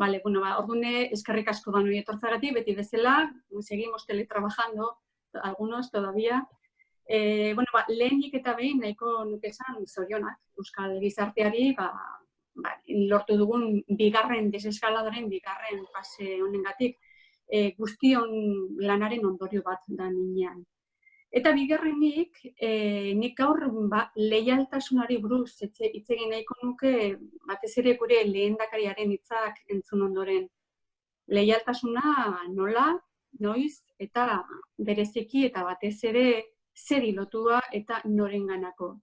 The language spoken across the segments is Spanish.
Vale, bueno, ba, ordune, eskerrik asko da etortzagatik, beti bezala, seguimos teletrabajando, algunos todavía. Eh, bueno, ba, lehenik eta behin nahiko nuke esan zorionak, Euskal Gizarteari, ba, ba, lortu dugun bigarren deseskaladaren, bigarren fase honengatik, e, guztion lanaren ondorio bat da ninean. Eta bigarrenik, e, nik gaur ba, leialtasunari buruz hitz egin nahiko nuke batez ere gure lehendakariaren hitzak entzun ondoren. Leialtasuna nola, noiz eta bereziki eta batez ere zer lotua eta norenganako.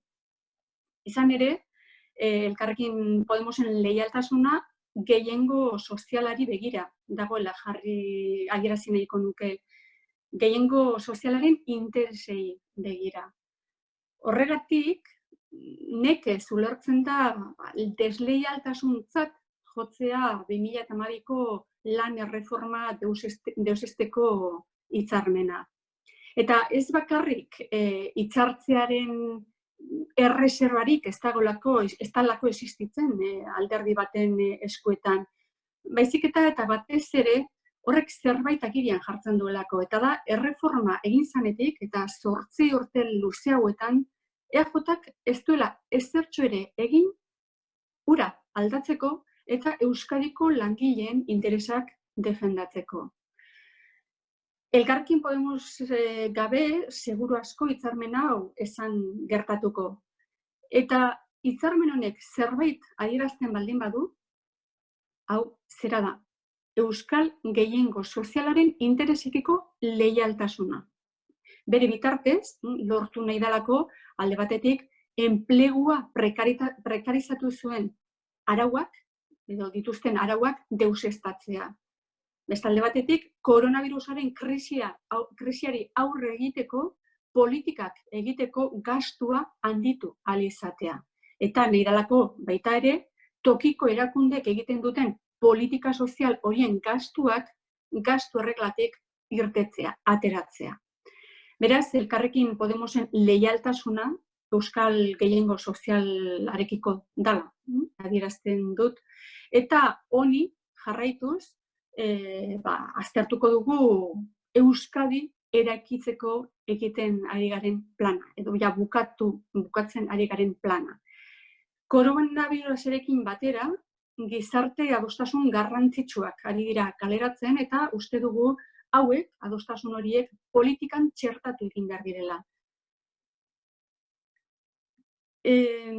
Izan ere, eh, elkarrekin Podemosen leialtasuna gehiengo sozialari begira dagoela jarri adierazi nahiko nuke gehiengo sozialaren interesei begira. Horregatik, neke zulertzen da ba, desleialtasuntzat jotzea 2008ko lan erreforma deusesteko hitzarmena. Eta ez bakarrik e, hitzartzearen erreserbarik ez dagoelako, ez talako existitzen e, alderdi baten e, eskuetan. Baizik eta eta batez ere horrek zerbait akirian jartzen duelako. Eta da, erreforma egin zanetik eta zortzi urte luze hauetan, EAJak ez duela ezertxo ere egin ura aldatzeko eta Euskadiko langileen interesak defendatzeko. Elkarkin Podemos e, gabe, seguru asko hitzarmen hau esan gertatuko. Eta hitzarmen honek zerbait adierazten baldin badu, hau zera da, euskal gehiengo sozialaren interesikiko leialtasuna. Bere bitartez, lortu nahi dalako, alde batetik, enplegua prekarizatu zuen arauak, edo dituzten arauak deusestatzea. Bestalde batetik, koronavirusaren krisia, krisiari aurre egiteko, politikak egiteko gastua handitu alizatea. Eta nahi dalako baita ere, tokiko erakundek egiten duten politika sozial horien gastuak gastu erreglatik irtetzea, ateratzea. Beraz, elkarrekin Podemosen leialtasuna Euskal Gehiengo Sozialarekiko dala, hm, adierazten dut. Eta honi jarraituz, e, ba, aztertuko dugu Euskadi erakitzeko egiten ari garen plana, edo ja bukatu, bukatzen ari garen plana. Koronavirusarekin batera, gizarte adostasun garrantzitsuak ari dira kaleratzen eta uste dugu hauek, adostasun horiek, politikan txertatu egin behar direla. Eh,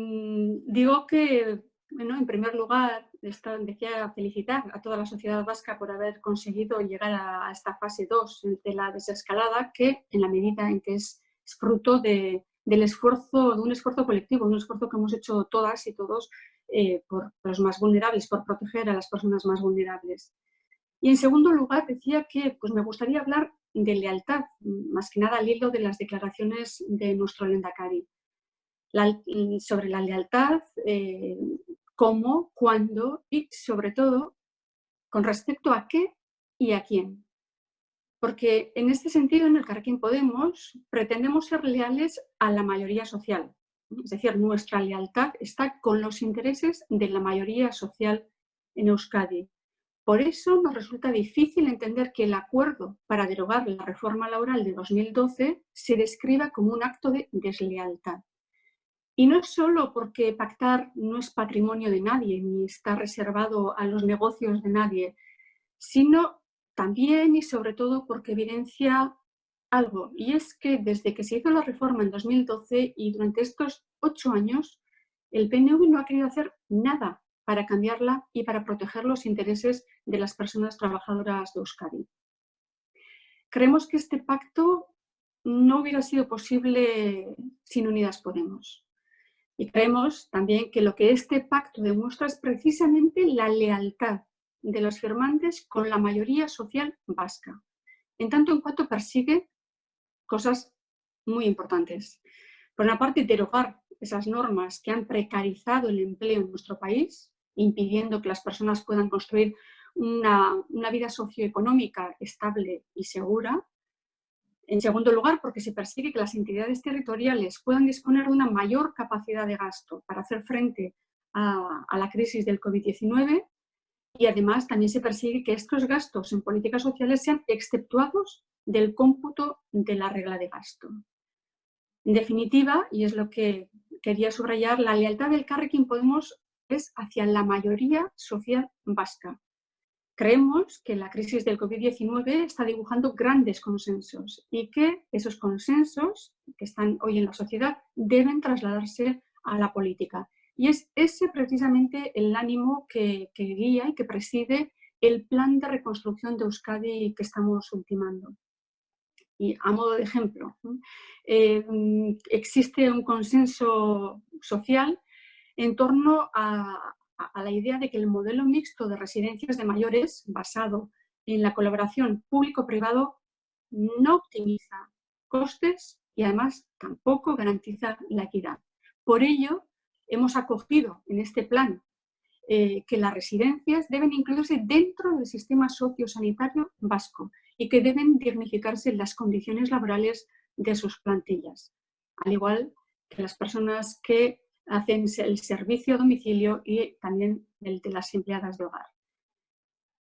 digo que, bueno, en primer lugar, esta, decía felicitar a toda la sociedad vasca por haber conseguido llegar a, esta fase 2 de la desescalada, que en la medida en que es, fruto de, del esfuerzo, de un esfuerzo colectivo, un esfuerzo que hemos hecho todas y todos eh, por los más vulnerables, por proteger a las personas más vulnerables. Y en segundo lugar, decía que pues, me gustaría hablar de lealtad, más que nada al hilo de las declaraciones de nuestro Lendakari. sobre la lealtad, eh, cómo, cuándo y sobre todo con respecto a qué y a quién. Porque en este sentido, en el Carquín Podemos, pretendemos ser leales a la mayoría social, es decir, nuestra lealtad está con los intereses de la mayoría social en Euskadi. Por eso nos resulta difícil entender que el acuerdo para derogar la reforma laboral de 2012 se describa como un acto de deslealtad. Y no solo porque pactar no es patrimonio de nadie ni está reservado a los negocios de nadie, sino también y sobre todo porque evidencia algo, y es que desde que se hizo la reforma en 2012 y durante estos ocho años, el PNV no ha querido hacer nada para cambiarla y para proteger los intereses de las personas trabajadoras de Euskadi. Creemos que este pacto no hubiera sido posible sin Unidas Podemos. Y creemos también que lo que este pacto demuestra es precisamente la lealtad de los firmantes con la mayoría social vasca, en tanto en cuanto persigue cosas muy importantes. Por una parte, derogar esas normas que han precarizado el empleo en nuestro país, impidiendo que las personas puedan construir una, una vida socioeconómica estable y segura. En segundo lugar, porque se persigue que las entidades territoriales puedan disponer de una mayor capacidad de gasto para hacer frente a, a la crisis del COVID-19 y además también se persigue que estos gastos en políticas sociales sean exceptuados del cómputo de la regla de gasto. En definitiva, y es lo que quería subrayar, la lealtad del Carrequín Podemos es hacia la mayoría social vasca. Creemos que la crisis del COVID-19 está dibujando grandes consensos y que esos consensos que están hoy en la sociedad deben trasladarse a la política. Y es ese precisamente el ánimo que, guía y que preside el plan de reconstrucción de Euskadi que estamos ultimando. Y a modo de ejemplo, eh, existe un consenso social en torno a, la idea de que el modelo mixto de residencias de mayores, basado en la colaboración público-privado, no optimiza costes y además tampoco garantiza la equidad. Por ello, hemos acogido en este plan eh, que las residencias deben incluirse dentro del sistema sociosanitario vasco y que deben dignificarse las condiciones laborales de sus plantillas, al igual que las personas que hacen el servicio a domicilio y también el de las empleadas de hogar.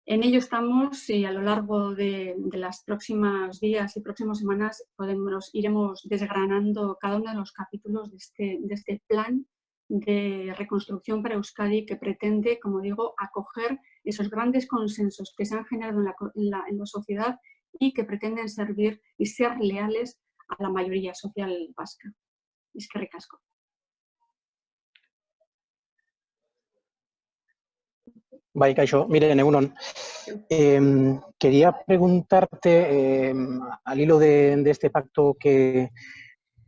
En ello estamos y a lo largo de, las próximas días y próximas semanas podemos, iremos desgranando cada uno de los capítulos de este, de este plan de reconstrucción para Euskadi que pretende, como digo, acoger esos grandes consensos que se han generado en la, en la sociedad y que pretenden servir y ser leales a la mayoría social vasca. Es que recasco. Bye, Kaixo. Miren, em, quería preguntarte, em, al hilo de, este pacto que,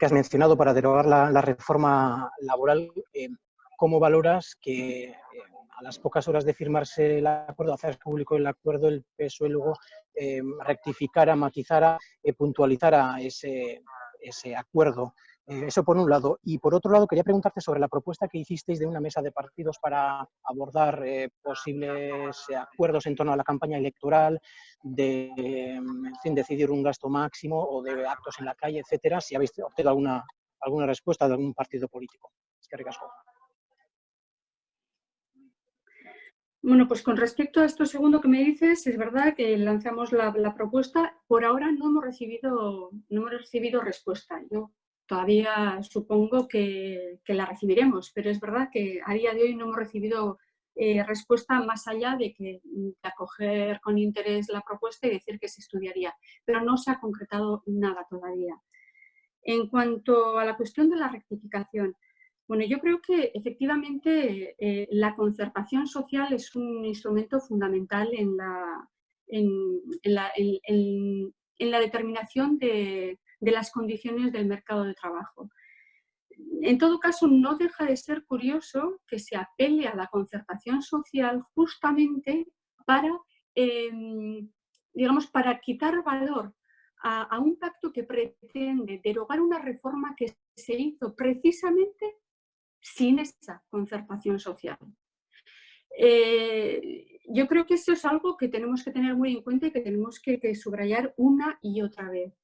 has mencionado para derogar la, reforma laboral, em, ¿cómo valoras que a las pocas horas de firmarse el acuerdo, hacer público el acuerdo, el PSOE luego rectificara, matizara, eh, puntualizara ese acuerdo? Eh, eso por un lado. Y por otro lado, quería preguntarte sobre la propuesta que hicisteis de una mesa de partidos para abordar eh, posibles acuerdos en torno a la campaña electoral, de en fin, decidir un gasto máximo o de actos en la calle, etcétera, si habéis obtenido alguna, alguna respuesta de algún partido político. Es que Bueno, pues con respecto a esto segundo que me dices, es verdad que lanzamos la, la, propuesta. Por ahora no hemos recibido, no hemos recibido respuesta. Yo todavía supongo que, la recibiremos, pero es verdad que a día de hoy no hemos recibido eh, respuesta más allá de que acoger con interés la propuesta y decir que se estudiaría, pero no se ha concretado nada todavía. En cuanto a la cuestión de la rectificación, bueno, yo creo que efectivamente eh, la concertación social es un instrumento fundamental en la determinación de, de las condiciones del mercado de trabajo. En todo caso, no deja de ser curioso que se apele a la concertación social justamente para, em, digamos, para quitar valor a, un pacto que pretende derogar una reforma que se hizo precisamente sin esa concertación social. Eh, yo creo que eso es algo que tenemos que tener muy en cuenta y que tenemos que subrayar una y otra vez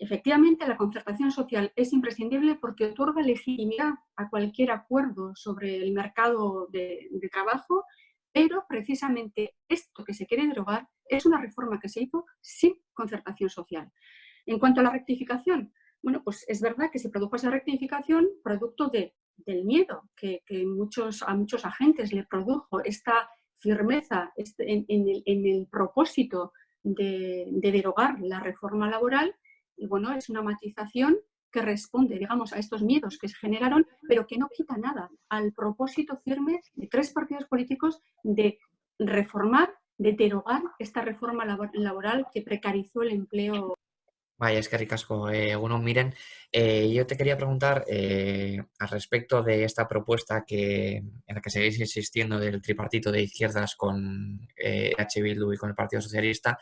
efectivamente la concertación social es imprescindible porque otorga legitimidad a cualquier acuerdo sobre el mercado de, trabajo, pero precisamente esto que se quiere derogar es una reforma que se hizo sin concertación social. En cuanto a la rectificación, bueno, pues es verdad que se produjo esa rectificación producto de, del miedo que, muchos, a muchos agentes le produjo esta firmeza este, en, el, propósito de derogar la reforma laboral y bueno, es una matización que responde, digamos, a estos miedos que se generaron, pero que no quita nada al propósito firme de tres partidos políticos de reformar, de derogar esta reforma laboral que precarizó el empleo. Vaya, es que ricasco. Eh, uno, miren, eh, yo te quería preguntar eh, al respecto de esta propuesta que, en la que seguís insistiendo del tripartito de izquierdas con H. Bildu y con el Partido Socialista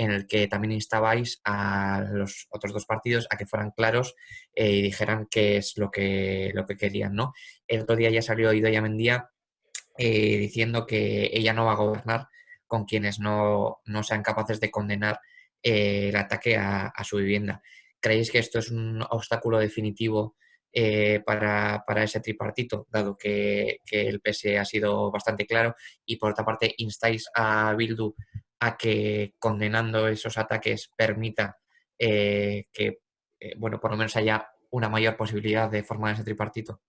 en el que también instabais a los otros dos partidos a que fueran claros eh, y dijeran qué es lo que, lo que querían. ¿no? El otro día ya salió Idoia Mendía eh, diciendo que ella no va a gobernar con quienes no, sean capaces de condenar eh, el ataque a, su vivienda. ¿Creéis que esto es un obstáculo definitivo eh, para, ese tripartito, dado que, el PSE ha sido bastante claro, y por otra parte instáis a Bildu a que condenando esos ataques permita eh, que, eh, bueno, por lo menos haya una mayor posibilidad de formar ese tripartito.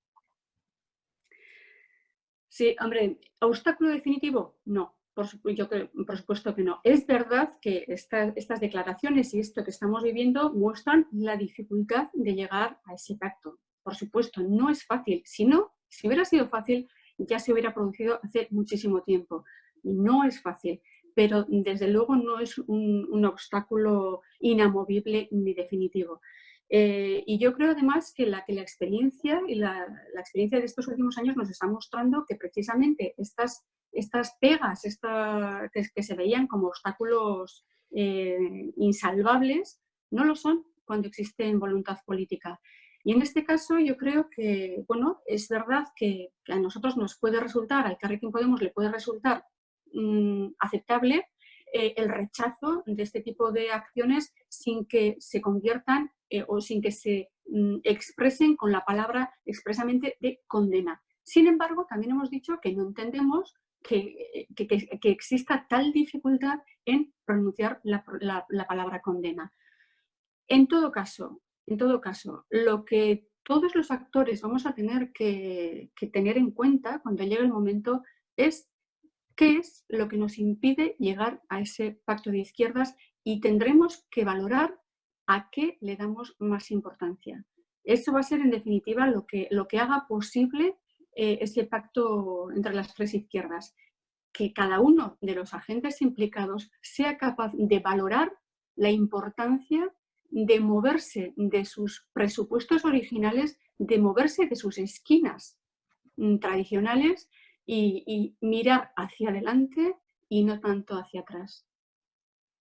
Sí, hombre, ¿obstáculo definitivo? No, por, supuesto que no. Es verdad que estas declaraciones y esto que estamos viviendo muestran la dificultad de llegar a ese pacto por supuesto, no es fácil. Si no, si hubiera sido fácil, ya se hubiera producido hace muchísimo tiempo. No es fácil, pero desde luego no es un, obstáculo inamovible ni definitivo. Eh, y yo creo además que la, que la experiencia y la, experiencia de estos últimos años nos está mostrando que precisamente estas, estas pegas esta, que, se veían como obstáculos eh, insalvables no lo son cuando existe voluntad política. Y en este caso yo creo que, bueno, es verdad que, a nosotros nos puede resultar, al Carrequín Podemos le puede resultar mm, aceptable eh, el rechazo de este tipo de acciones sin que se conviertan eh, o sin que se mm, expresen con la palabra expresamente de condena. Sin embargo, también hemos dicho que no entendemos que, que, exista tal dificultad en pronunciar la, la palabra condena. En todo caso, en todo caso, lo que todos los actores vamos a tener que, tener en cuenta cuando llegue el momento es qué es lo que nos impide llegar a ese pacto de izquierdas y tendremos que valorar a qué le damos más importancia. Eso va a ser en definitiva lo que, lo que haga posible eh, ese pacto entre las tres izquierdas. Que cada uno de los agentes implicados sea capaz de valorar la importancia de moverse de sus presupuestos originales, de moverse de sus esquinas mm, tradicionales y, mirar hacia adelante y no tanto hacia atrás.